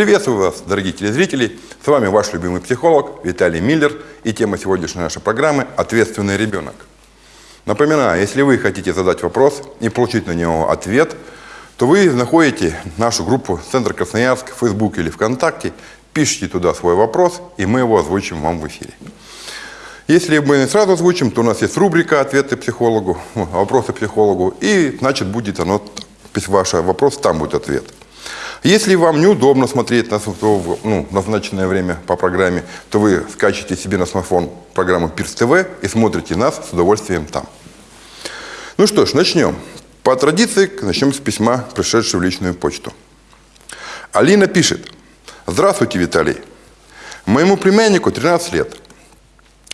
Приветствую вас, дорогие телезрители! С вами ваш любимый психолог Виталий Миллер и тема сегодняшней нашей программы «Ответственный ребенок». Напоминаю, если вы хотите задать вопрос и получить на него ответ, то вы находите нашу группу «Центр Красноярск» в Facebook или ВКонтакте, пишите туда свой вопрос, и мы его озвучим вам в эфире. Если мы не сразу озвучим, то у нас есть рубрика «Ответы психологу», «Вопросы психологу», и значит будет оно, ваш вопрос, там будет ответ. Если вам неудобно смотреть на ну, назначенное время по программе, то вы скачиваете себе на смартфон программу Пирс ТВ и смотрите нас с удовольствием там. Ну что ж, начнем. По традиции начнем с письма, пришедшего в личную почту. Алина пишет. Здравствуйте, Виталий. Моему племяннику 13 лет.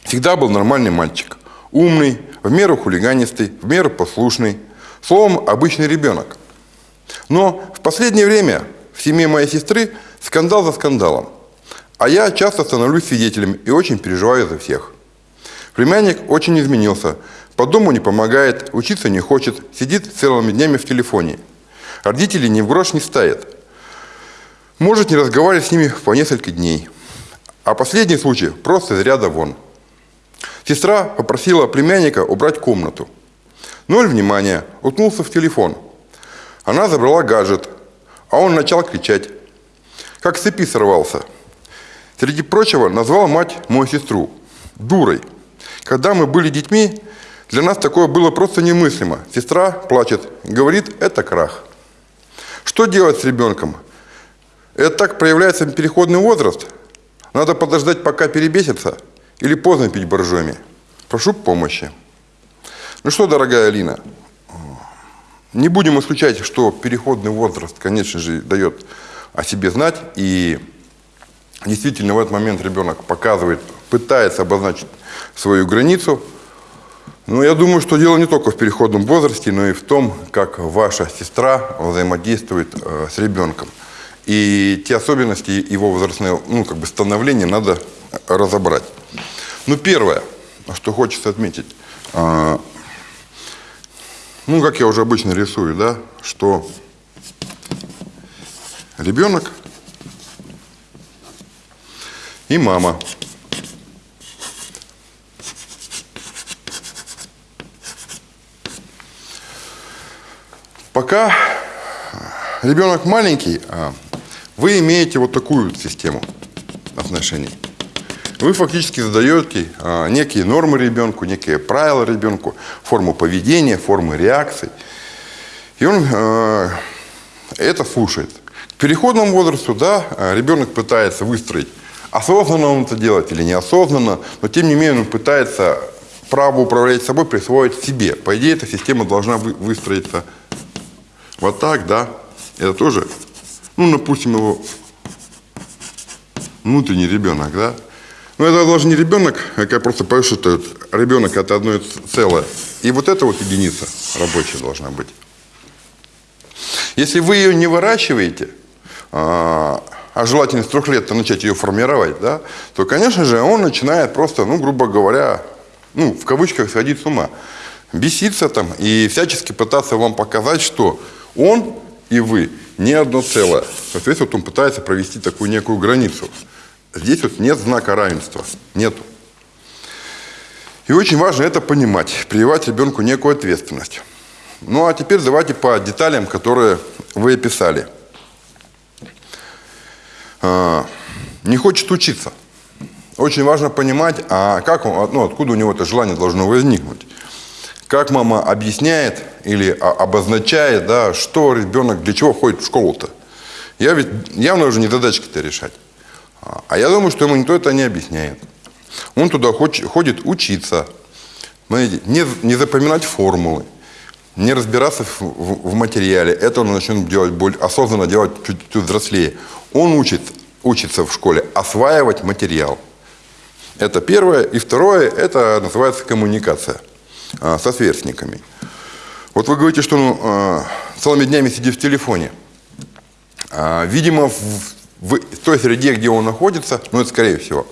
Всегда был нормальный мальчик. Умный, в меру хулиганистый, в меру послушный. Словом, обычный ребенок. Но в последнее время в семье моей сестры скандал за скандалом. А я часто становлюсь свидетелем и очень переживаю за всех. Племянник очень изменился. По дому не помогает, учиться не хочет, сидит целыми днями в телефоне. Родители ни в грош не ставят. Может не разговаривать с ними по несколько дней. А последний случай просто из ряда вон. Сестра попросила племянника убрать комнату. Ноль внимания, уткнулся в телефон. Она забрала гаджет, а он начал кричать. Как с цепи сорвался. Среди прочего назвал мать мою сестру дурой. Когда мы были детьми, для нас такое было просто немыслимо. Сестра плачет, говорит, это крах. Что делать с ребенком? Это так проявляется переходный возраст? Надо подождать, пока перебесится? Или поздно пить боржоми? Прошу помощи. Ну что, дорогая Алина, не будем исключать, что переходный возраст, конечно же, дает о себе знать. И действительно в этот момент ребенок показывает, пытается обозначить свою границу. Но я думаю, что дело не только в переходном возрасте, но и в том, как ваша сестра взаимодействует э, с ребенком. И те особенности его возрастного ну, как бы становления надо разобрать. Ну, первое, что хочется отметить. Э, ну, как я уже обычно рисую, да, что ребенок и мама. Пока ребенок маленький, а вы имеете вот такую систему отношений. Вы фактически задаете а, некие нормы ребенку, некие правила ребенку, форму поведения, формы реакций. И он а, это слушает. К переходному возрасту, да, ребенок пытается выстроить, осознанно он это делает или неосознанно, но тем не менее он пытается право управлять собой присвоить себе. По идее, эта система должна выстроиться вот так, да. Это тоже, ну, допустим, его внутренний ребенок, да. Но ну, это даже не ребенок, а я просто пою, что это ребенок это одно целое. И вот эта вот единица рабочая должна быть. Если вы ее не выращиваете, а, а желательно с трех лет начать ее формировать, да, то, конечно же, он начинает просто, ну, грубо говоря, ну, в кавычках сходить с ума. Беситься там и всячески пытаться вам показать, что он и вы не одно целое. Соответственно, он пытается провести такую некую границу. Здесь вот нет знака равенства. Нету. И очень важно это понимать, прививать ребенку некую ответственность. Ну а теперь давайте по деталям, которые вы описали. А, не хочет учиться. Очень важно понимать, а как он, ну, откуда у него это желание должно возникнуть. Как мама объясняет или обозначает, да, что ребенок для чего ходит в школу-то. Я ведь явно уже не задачки-то решать. А я думаю, что ему никто это не объясняет. Он туда ходит учиться, не, не запоминать формулы, не разбираться в, в, в материале. Это он начнет делать более, осознанно делать чуть-чуть взрослее. Он учит, учится в школе осваивать материал. Это первое. И второе, это называется коммуникация а, со сверстниками. Вот вы говорите, что он а, целыми днями сидит в телефоне. А, видимо, в, в той среде, где он находится, ну это скорее всего,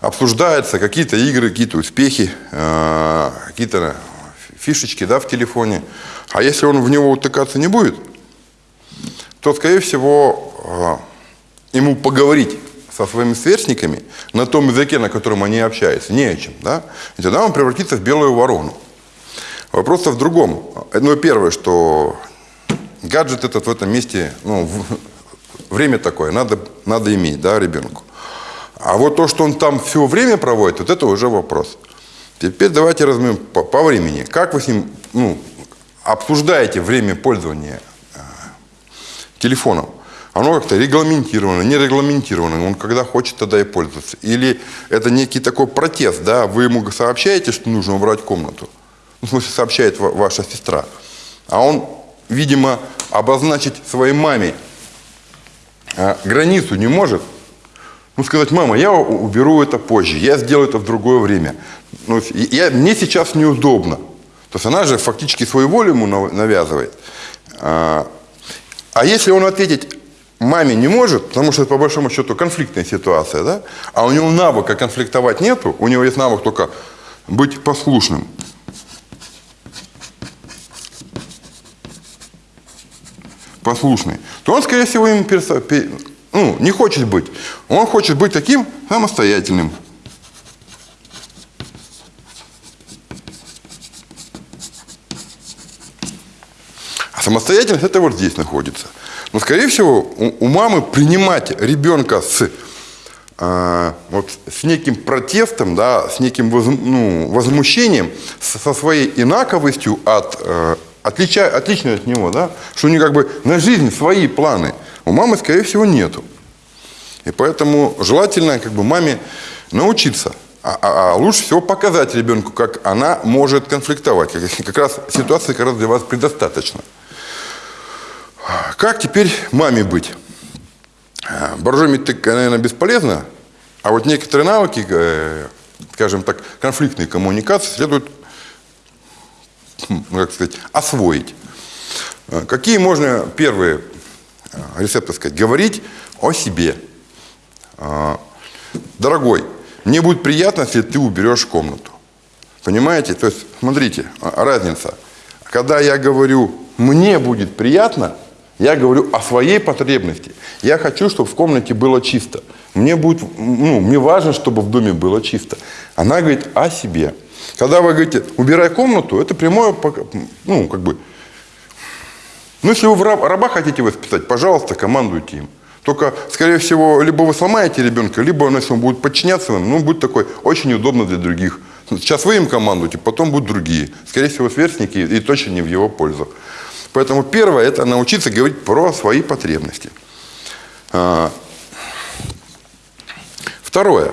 обсуждаются какие-то игры, какие-то успехи, э, какие-то фишечки да, в телефоне. А если он в него утыкаться не будет, то, скорее всего, ему поговорить со своими сверстниками на том языке, на котором они общаются, не о чем, да, и тогда он превратится в белую ворону. Вопрос в другом. Ну, первое, что гаджет этот в этом месте, ну, время такое, надо, надо иметь, да, ребенку. А вот то, что он там все время проводит, вот это уже вопрос. Теперь давайте разберем по, по времени. Как вы с ним ну, обсуждаете время пользования э, телефоном? Оно как-то регламентировано, не регламентировано. Он когда хочет, тогда и пользоваться. Или это некий такой протест, да? Вы ему сообщаете, что нужно убрать комнату. Ну, в смысле, сообщает ваша сестра. А он, видимо, обозначить своей маме э, границу не может. Ну, сказать, мама, я уберу это позже, я сделаю это в другое время. Ну, я, мне сейчас неудобно. То есть она же фактически свою волю ему навязывает. А, а если он ответить маме не может, потому что это по большому счету конфликтная ситуация, да? а у него навыка конфликтовать нету, у него есть навык только быть послушным. Послушный, то он, скорее всего, им персо... ну, не хочет быть. Он хочет быть таким самостоятельным. А самостоятельность это вот здесь находится. Но, скорее всего, у, у мамы принимать ребенка с, э, вот, с неким протестом, да, с неким воз, ну, возмущением, со своей инаковостью от, э, отлича, отличной от него, да, что у нее как бы на жизнь свои планы, у мамы, скорее всего, нету. И поэтому желательно как бы маме научиться а, а, а лучше всего показать ребенку, как она может конфликтовать. Как, как раз ситуации как раз для вас предостаточно. Как теперь маме быть? Боржомить, наверное, бесполезно, а вот некоторые навыки, э, скажем так, конфликтной коммуникации следует, как сказать, освоить. Э, какие можно первые э, рецепты сказать? Говорить о себе. Дорогой, мне будет приятно, если ты уберешь комнату. Понимаете? То есть, смотрите, разница. Когда я говорю, мне будет приятно – я говорю о своей потребности. Я хочу, чтобы в комнате было чисто. Мне, будет, ну, мне важно, чтобы в доме было чисто. Она говорит о себе. Когда вы говорите, убирай комнату, это прямое, ну, как бы, ну, если вы раба хотите воспитать, пожалуйста, командуйте им. Только, скорее всего, либо вы сломаете ребенка, либо он, если он будет подчиняться вам, ну, будет такой очень удобно для других. Сейчас вы им командуете, потом будут другие. Скорее всего, сверстники и точно не в его пользу. Поэтому первое – это научиться говорить про свои потребности. А, второе.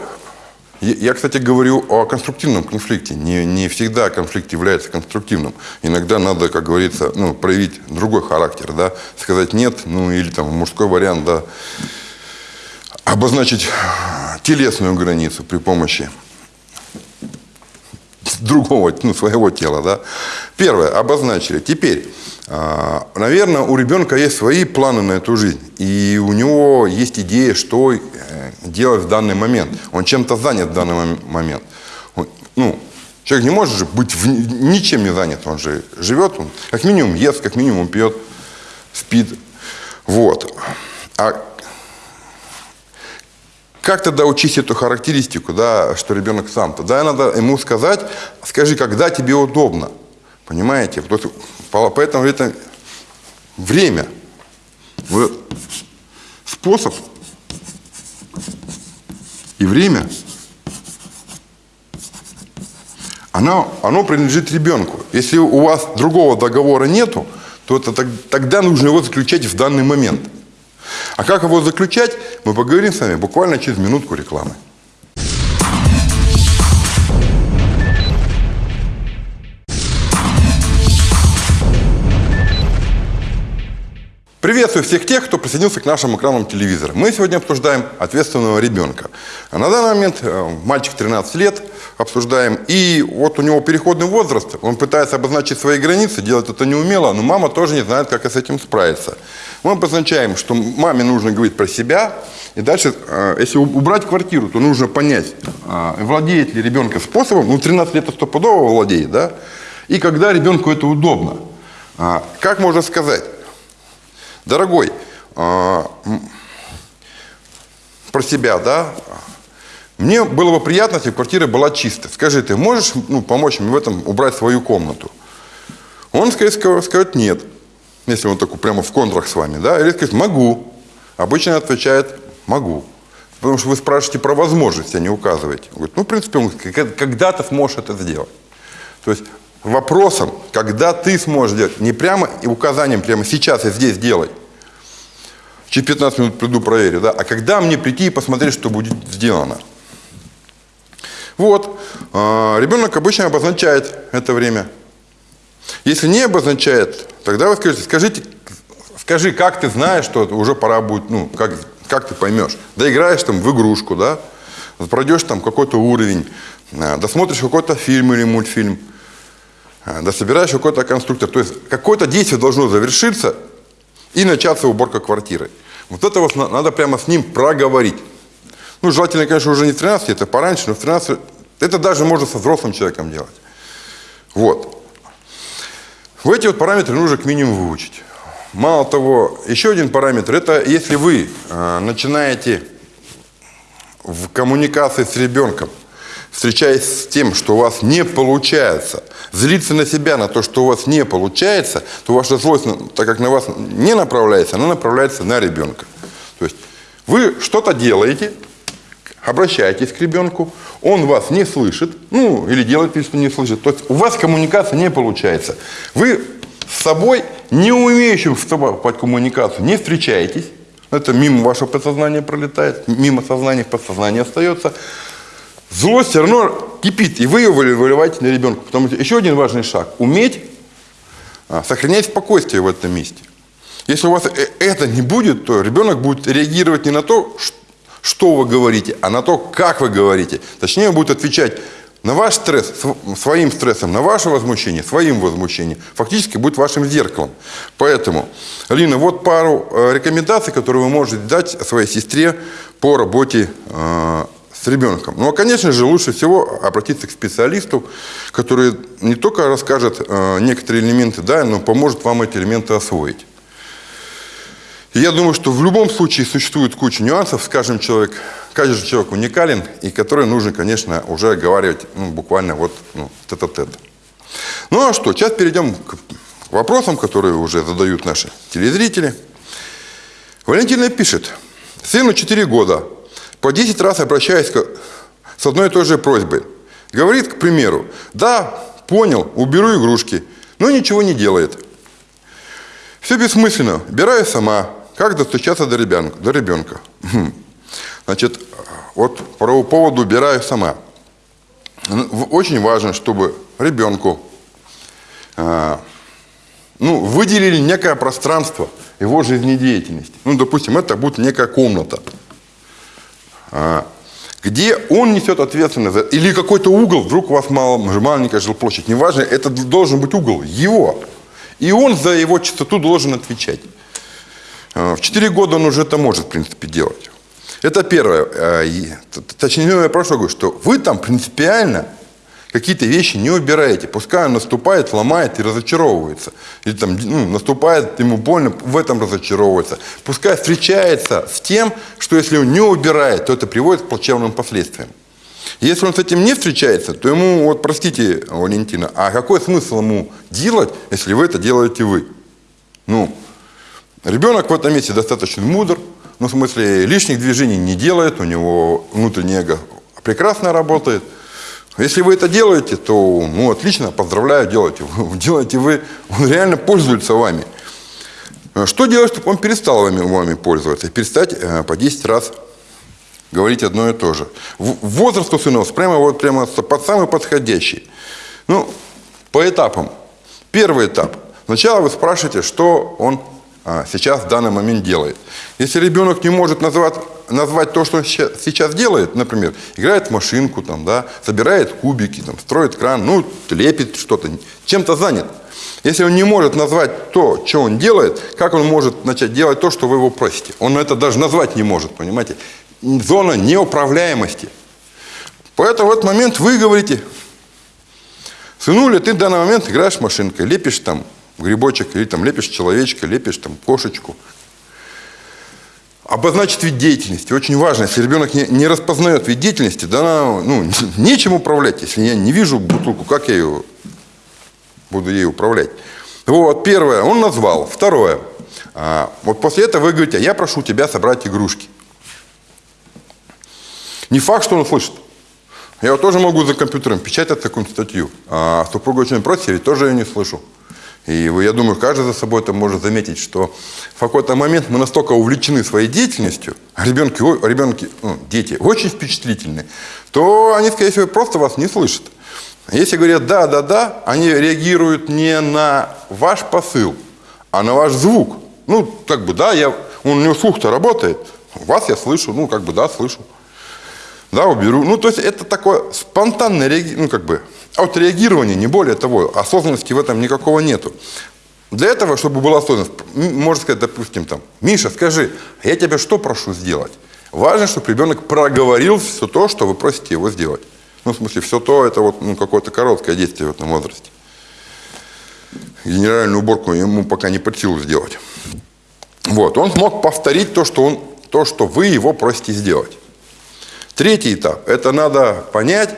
Я, кстати, говорю о конструктивном конфликте. Не, не всегда конфликт является конструктивным. Иногда надо, как говорится, ну, проявить другой характер, да, сказать нет, ну или там мужской вариант, да, обозначить телесную границу при помощи другого, ну, своего тела, да. Первое, обозначили. Теперь, а, наверное, у ребенка есть свои планы на эту жизнь. И у него есть идея, что э, делать в данный момент. Он чем-то занят в данный момент. Ну, человек не может же быть в, ничем не занят. Он же живет, он как минимум ест, как минимум пьет, спит. Вот. А как тогда учить эту характеристику, да, что ребенок сам? Тогда надо ему сказать, скажи, когда тебе удобно. Понимаете? Поэтому это время, способ и время, оно, оно принадлежит ребенку. Если у вас другого договора нету, то это, тогда нужно его заключать в данный момент. А как его заключать, мы поговорим с вами буквально через минутку рекламы. Приветствую всех тех, кто присоединился к нашим экранам телевизора. Мы сегодня обсуждаем ответственного ребенка. А на данный момент э, мальчик 13 лет обсуждаем. И вот у него переходный возраст, он пытается обозначить свои границы, делать это неумело, но мама тоже не знает, как с этим справиться. Мы обозначаем, что маме нужно говорить про себя. И дальше, э, если убрать квартиру, то нужно понять, э, владеет ли ребенка способом, ну 13 лет стопудово владеет, да? И когда ребенку это удобно. А, как можно сказать? Дорогой, а, про себя, да, мне было бы приятно, если квартира была чистая. Скажи, ты можешь ну, помочь мне в этом убрать свою комнату? Он, скорее всего, скажет нет, если он такой прямо в контрах с вами, да, или скажет могу. Обычно отвечает могу. Потому что вы спрашиваете про возможность, а не указываете. Он говорит, ну, в принципе, он когда ты сможешь это сделать. То есть вопросом, когда ты сможешь сделать, не прямо указанием, прямо сейчас и здесь делай. Через 15 минут приду, проверю, да, а когда мне прийти и посмотреть, что будет сделано. Вот, а, ребенок обычно обозначает это время. Если не обозначает, тогда вы скажете, скажите, скажи, как ты знаешь, что уже пора будет, ну, как, как ты поймешь. Доиграешь там в игрушку, да, пройдешь там какой-то уровень, а, досмотришь какой-то фильм или мультфильм, дособираешь какой-то конструктор. То есть какое-то действие должно завершиться и начаться уборка квартиры. Вот это вот надо прямо с ним проговорить. Ну, желательно, конечно, уже не в 13, это пораньше, но в 13, это даже можно со взрослым человеком делать. Вот. В эти вот параметры нужно к минимуму выучить. Мало того, еще один параметр, это если вы э, начинаете в коммуникации с ребенком, встречаясь с тем, что у вас не получается, злиться на себя, на то, что у вас не получается, то ваша злость, так как на вас не направляется, она направляется на ребенка. То есть вы что-то делаете, обращаетесь к ребенку, он вас не слышит, ну, или делает вид, что не слышит. То есть у вас коммуникация не получается. Вы с собой, не умеющим вступать коммуникацию, не встречаетесь. Это мимо вашего подсознания пролетает, мимо сознания в подсознание остается. Злость все равно кипит, и вы ее выливаете на ребенка. Потому что еще один важный шаг – уметь а, сохранять спокойствие в этом месте. Если у вас э, это не будет, то ребенок будет реагировать не на то, что вы говорите, а на то, как вы говорите. Точнее, он будет отвечать на ваш стресс своим стрессом, на ваше возмущение своим возмущением. Фактически будет вашим зеркалом. Поэтому, Лина, вот пару э, рекомендаций, которые вы можете дать своей сестре по работе э, ребенком. Ну, а, конечно же, лучше всего обратиться к специалисту, который не только расскажет э, некоторые элементы, да, но поможет вам эти элементы освоить. И я думаю, что в любом случае существует куча нюансов, скажем, человек, каждый человек уникален, и который нужно, конечно, уже оговаривать ну, буквально вот ну, тет-а-тет. Ну а что, сейчас перейдем к вопросам, которые уже задают наши телезрители. Валентина пишет, сыну 4 года, по 10 раз обращаясь с одной и той же просьбой. Говорит, к примеру, да, понял, уберу игрушки, но ничего не делает. Все бессмысленно, убираю сама, как достучаться до ребенка? До ребенка? Значит, вот по поводу убираю сама. Очень важно, чтобы ребенку э, ну, выделили некое пространство его жизнедеятельности. Ну, допустим, это будет некая комната, где он несет ответственность за... Или какой-то угол, вдруг у вас мало, маленькая жилплощадь, неважно, это должен быть угол его. И он за его чистоту должен отвечать. А, в 4 года он уже это может, в принципе, делать. Это первое. А, точнее, я прошу говорю, что вы там принципиально какие-то вещи не убираете. Пускай он наступает, ломает и разочаровывается. Или там ну, наступает, ему больно, в этом разочаровывается. Пускай встречается с тем, что если он не убирает, то это приводит к плачевным последствиям. Если он с этим не встречается, то ему, вот простите, Валентина, а какой смысл ему делать, если вы это делаете вы? Ну, Ребенок в этом месте достаточно мудр, ну, в смысле, лишних движений не делает, у него внутреннее эго прекрасно работает. Если вы это делаете, то, ну, отлично, поздравляю, делайте. Делаете вы, он реально пользуется вами. Что делать, чтобы он перестал вами, вами пользоваться? Перестать э, по 10 раз говорить одно и то же. Возраст у сынов прямо, вот, прямо под самый подходящий. Ну, по этапам. Первый этап. Сначала вы спрашиваете, что он а, сейчас в данный момент делает. Если ребенок не может назвать, назвать то, что он сейчас делает, например, играет в машинку, там, да, собирает кубики, там, строит кран, ну, лепит что-то, чем-то занят. Если он не может назвать то, что он делает, как он может начать делать то, что вы его просите? Он это даже назвать не может, понимаете? Зона неуправляемости. Поэтому в этот момент вы говорите, сынуля, ты в данный момент играешь машинкой, лепишь там грибочек, или там лепишь человечка, лепишь там кошечку. Обозначить вид деятельности. Очень важно. Если ребенок не, не распознает вид деятельности, да, ну, нечем управлять. Если я не вижу бутылку, как я ее буду ей управлять? Вот, первое, он назвал. Второе, а, вот после этого вы говорите, «А я прошу тебя собрать игрушки. Не факт, что он слышит. Я вот тоже могу за компьютером печатать такую статью. А супруга очень просит, я тоже ее не слышу. И я думаю, каждый за собой это может заметить, что в какой-то момент мы настолько увлечены своей деятельностью, а ребенки, ребенки ну, дети очень впечатлительны, то они, скорее всего, просто вас не слышат. Если говорят «да, да, да», они реагируют не на ваш посыл, а на ваш звук. Ну, как бы, да, я, он, у него слух-то работает, вас я слышу, ну, как бы, да, слышу. Да, уберу. Ну, то есть это такое спонтанное, ну, как бы, отреагирование, не более того. Осознанности в этом никакого нету. Для этого, чтобы была осознанность, можно сказать, допустим, там, Миша, скажи, а я тебя что прошу сделать? Важно, чтобы ребенок проговорил все то, что вы просите его сделать. Ну, в смысле, все то, это вот ну, какое-то короткое действие в этом возрасте. Генеральную уборку ему пока не под силу сделать. Вот, он смог повторить то, что, он, то, что вы его просите сделать. Третий этап – это надо понять,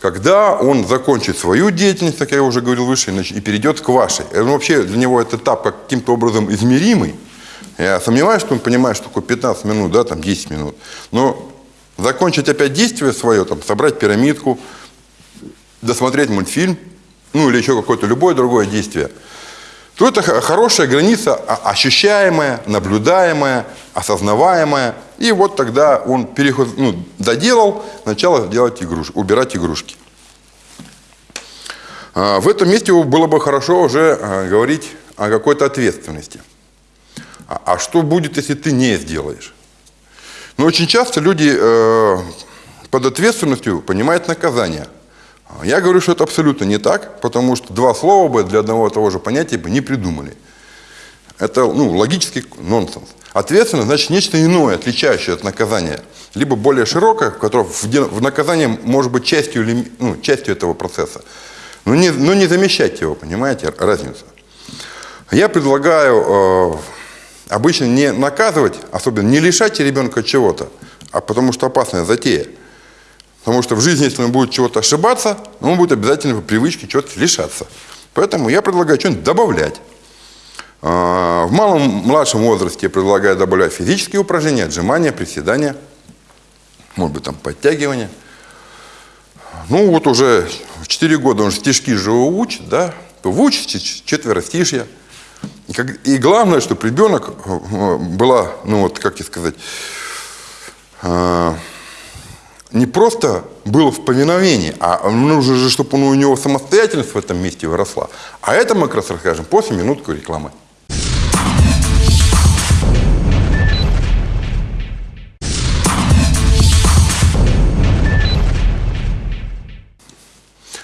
когда он закончит свою деятельность, как я уже говорил выше, и перейдет к вашей. Он вообще для него этот этап каким-то образом измеримый. Я сомневаюсь, что он понимает, что такое 15 минут, да, там 10 минут. Но закончить опять действие свое, там, собрать пирамидку, досмотреть мультфильм, ну или еще какое-то любое другое действие, то это хорошая граница, ощущаемая, наблюдаемая, осознаваемая. И вот тогда он переход, ну, доделал, начал делать игрушки, убирать игрушки. А, в этом месте было бы хорошо уже а, говорить о какой-то ответственности. А, а что будет, если ты не сделаешь? Но очень часто люди э, под ответственностью понимают наказание. Я говорю, что это абсолютно не так, потому что два слова бы для одного и того же понятия бы не придумали. Это ну, логический нонсенс. Ответственность значит нечто иное, отличающее от наказания. Либо более широкое, в котором в наказании может быть частью, ну, частью этого процесса. Но не, но не замещать его, понимаете, разница. Я предлагаю э, обычно не наказывать, особенно не лишать ребенка чего-то, а потому что опасная затея. Потому что в жизни, если он будет чего-то ошибаться, он будет обязательно по привычке чего-то лишаться. Поэтому я предлагаю что-нибудь добавлять. А, в малом, младшем возрасте я предлагаю добавлять физические упражнения, отжимания, приседания, может быть, там подтягивания. Ну, вот уже в 4 года он стишки же учит, да, выучите четверостишья. И, и главное, чтобы ребенок э, была, ну вот, как тебе сказать, э, не просто было в повиновении, а нужно же, чтобы у него самостоятельность в этом месте выросла. А это мы как раз расскажем после минутку рекламы.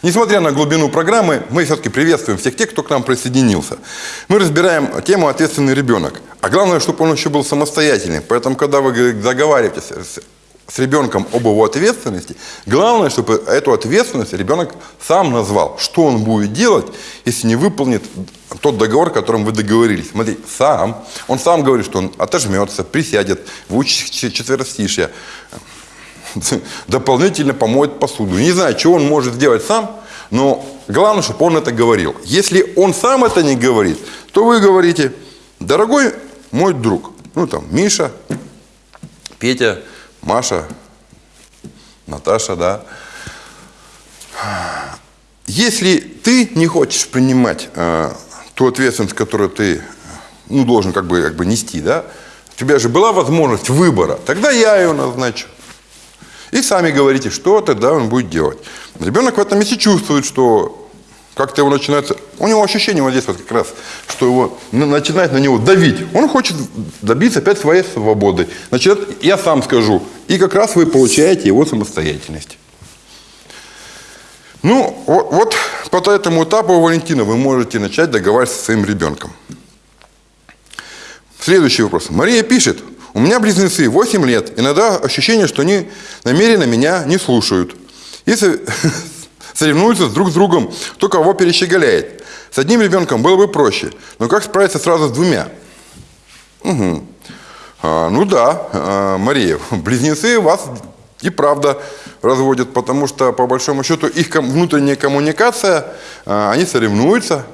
Несмотря на глубину программы, мы все-таки приветствуем всех тех, кто к нам присоединился. Мы разбираем тему «Ответственный ребенок». А главное, чтобы он еще был самостоятельным. Поэтому, когда вы договариваетесь с ребенком об его ответственности, главное, чтобы эту ответственность ребенок сам назвал, что он будет делать, если не выполнит тот договор, которым вы договорились. Смотри, сам, он сам говорит, что он отожмется, присядет, выучит четверостишье, дополнительно помоет посуду. Не знаю, чего он может сделать сам, но главное, чтобы он это говорил. Если он сам это не говорит, то вы говорите, дорогой мой друг, ну там Миша, Петя, Маша, Наташа, да. Если ты не хочешь принимать э, ту ответственность, которую ты ну, должен как бы, как бы нести, да, у тебя же была возможность выбора, тогда я ее назначу. И сами говорите, что тогда он будет делать. Ребенок в этом месте чувствует, что как-то его начинается, у него ощущение вот здесь вот как раз, что его начинает на него давить. Он хочет добиться опять своей свободы. Значит, я сам скажу. И как раз вы получаете его самостоятельность. Ну, вот, вот по этому этапу, Валентина, вы можете начать договариваться со своим ребенком. Следующий вопрос. Мария пишет, у меня близнецы 8 лет. Иногда ощущение, что они намеренно меня не слушают. И соревнуются друг с другом, кто кого перещеголяет. С одним ребенком было бы проще. Но как справиться сразу с двумя? Угу. А, ну да, а, Мария, близнецы вас и правда разводят, потому что, по большому счету, их внутренняя коммуникация, а, они соревнуются.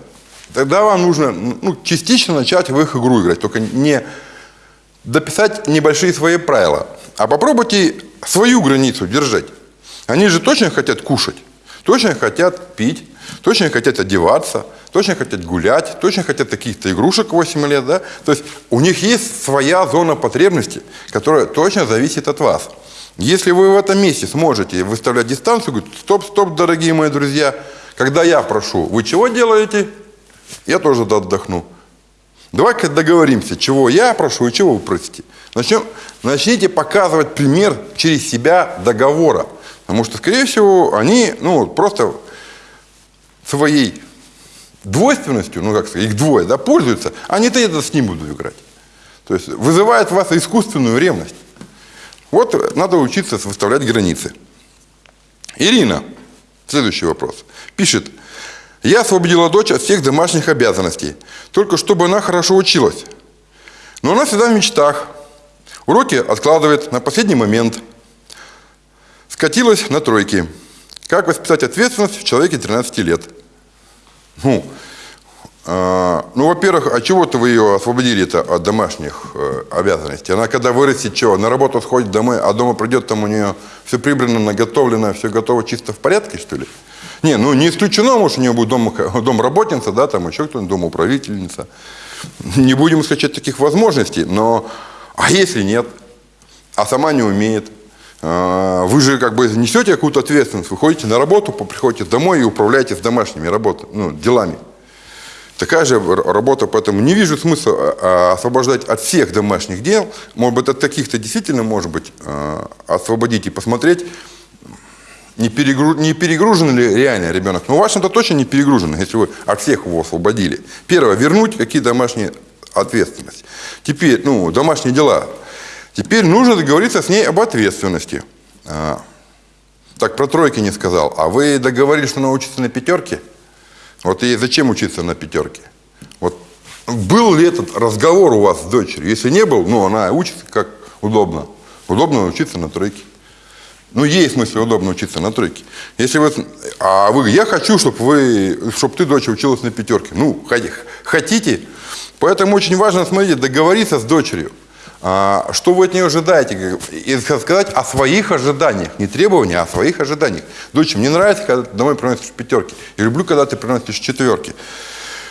Тогда вам нужно ну, частично начать в их игру играть, только не дописать небольшие свои правила, а попробуйте свою границу держать. Они же точно хотят кушать, точно хотят пить, точно хотят одеваться, точно хотят гулять, точно хотят каких-то игрушек 8 лет, да? То есть у них есть своя зона потребности, которая точно зависит от вас. Если вы в этом месте сможете выставлять дистанцию, говорить, стоп, стоп, дорогие мои друзья, когда я прошу, вы чего делаете? Я тоже отдохну. Давай-ка договоримся, чего я прошу и чего вы просите. Начнем, начните показывать пример через себя договора. Потому что, скорее всего, они ну, просто своей двойственностью, ну как сказать, их двое, да, пользуются, они-то это с ним будут играть. То есть вызывает в вас искусственную ревность. Вот надо учиться выставлять границы. Ирина, следующий вопрос, пишет, я освободила дочь от всех домашних обязанностей, только чтобы она хорошо училась. Но она всегда в мечтах. Уроки откладывает на последний момент. Скатилась на тройки. Как воспитать ответственность в человеке 13 лет? Ну, э, ну во-первых, а чего-то вы ее освободили-то от домашних э, обязанностей? Она когда вырастет, что, на работу сходит домой, а дома придет, там у нее все прибрано, наготовлено, все готово, чисто в порядке, что ли? Не, ну не исключено, может, у нее будет дом, домработница, да, там еще кто-нибудь, домоуправительница. Не будем исключать таких возможностей, но а если нет, а сама не умеет, вы же как бы несете какую-то ответственность, вы ходите на работу, приходите домой и управляете с домашними работами, ну, делами. Такая же работа, поэтому не вижу смысла а, а, освобождать от всех домашних дел. Может быть, от каких-то действительно, может быть, освободить и посмотреть, не, перегру... не перегружен ли реально ребенок. Но ну, вашим-то точно не перегружен, если вы от всех его освободили. Первое, вернуть какие домашние ответственности. Теперь, ну, домашние дела. Теперь нужно договориться с ней об ответственности. А, так, про тройки не сказал. А вы договорились, что она учится на пятерке? Вот ей зачем учиться на пятерке? Вот был ли этот разговор у вас с дочерью? Если не был, ну, она учится как удобно. Удобно учиться на тройке. Ну, ей, в смысле, удобно учиться на тройке. Если вы, а вы, я хочу, чтобы вы, чтобы ты, дочь, училась на пятерке. Ну, хотите. Поэтому очень важно, смотрите, договориться с дочерью. А, что вы от нее ожидаете? И сказать о своих ожиданиях. Не требованиях, а о своих ожиданиях. Дочь, мне нравится, когда ты домой приносишь пятерки. Я люблю, когда ты приносишь четверки.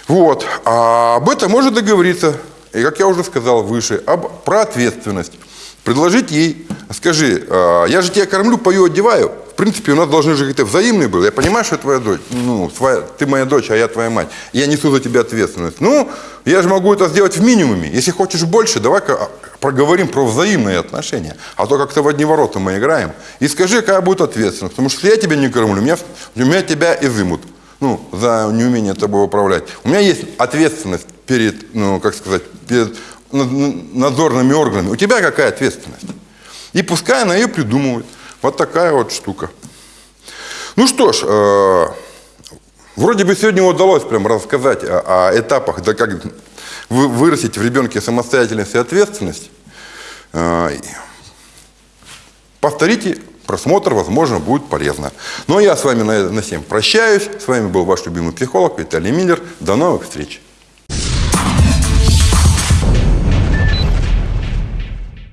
Вот. А об этом можно договориться. И, как я уже сказал выше, об, про ответственность. Предложить ей, скажи, «А, я же тебя кормлю, пою, одеваю. В принципе, у нас должны же какие-то взаимные были. Я понимаю, что твоя дочь, ну, твоя, ты моя дочь, а я твоя мать. Я несу за тебя ответственность. Ну, я же могу это сделать в минимуме. Если хочешь больше, давай-ка а, проговорим про взаимные отношения. А то как-то в одни ворота мы играем. И скажи, какая будет ответственность. Потому что если я тебя не кормлю, меня, меня тебя изымут. Ну, за неумение тобой управлять. У меня есть ответственность перед, ну, как сказать, перед надзорными органами. У тебя какая ответственность? И пускай она ее придумывает. Вот такая вот штука. Ну что ж, э, вроде бы сегодня удалось прям рассказать о, о этапах, да как вы, вырастить в ребенке самостоятельность и ответственность. Э, повторите просмотр, возможно, будет полезно. Ну а я с вами на, на всем прощаюсь. С вами был ваш любимый психолог Виталий Миллер. До новых встреч.